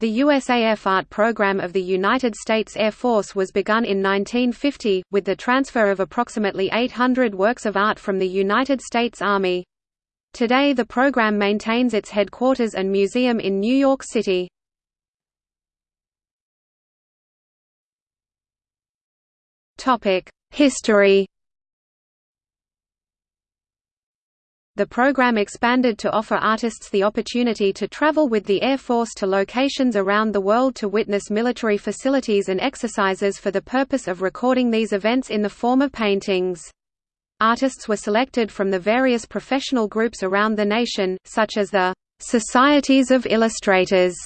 The USAF Art program of the United States Air Force was begun in 1950, with the transfer of approximately 800 works of art from the United States Army. Today the program maintains its headquarters and museum in New York City. History The program expanded to offer artists the opportunity to travel with the Air Force to locations around the world to witness military facilities and exercises for the purpose of recording these events in the form of paintings. Artists were selected from the various professional groups around the nation, such as the Societies of Illustrators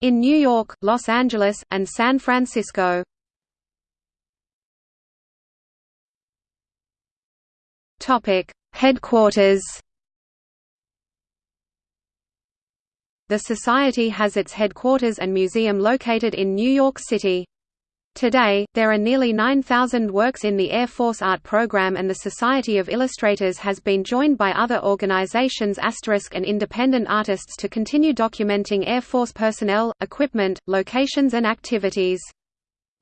in New York, Los Angeles, and San Francisco. Topic: Headquarters The Society has its headquarters and museum located in New York City. Today, there are nearly 9,000 works in the Air Force Art Program and the Society of Illustrators has been joined by other organizations asterisk and independent artists to continue documenting Air Force personnel, equipment, locations and activities.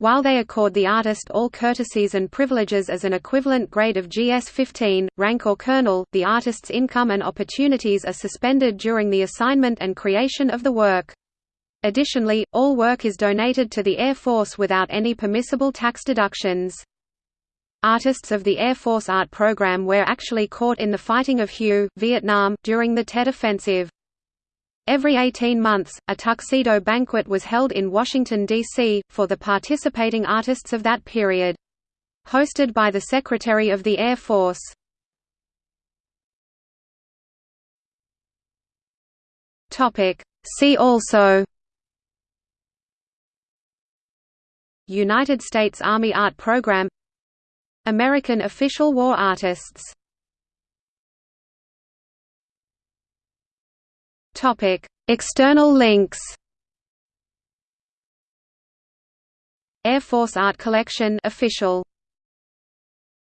While they accord the artist all courtesies and privileges as an equivalent grade of GS-15, rank or colonel, the artist's income and opportunities are suspended during the assignment and creation of the work. Additionally, all work is donated to the Air Force without any permissible tax deductions. Artists of the Air Force Art Program were actually caught in the fighting of Hue, Vietnam, during the Tet Offensive. Every 18 months, a tuxedo banquet was held in Washington, D.C., for the participating artists of that period. Hosted by the Secretary of the Air Force. See also United States Army Art Program American Official War Artists Topic: External links. Air Force Art Collection official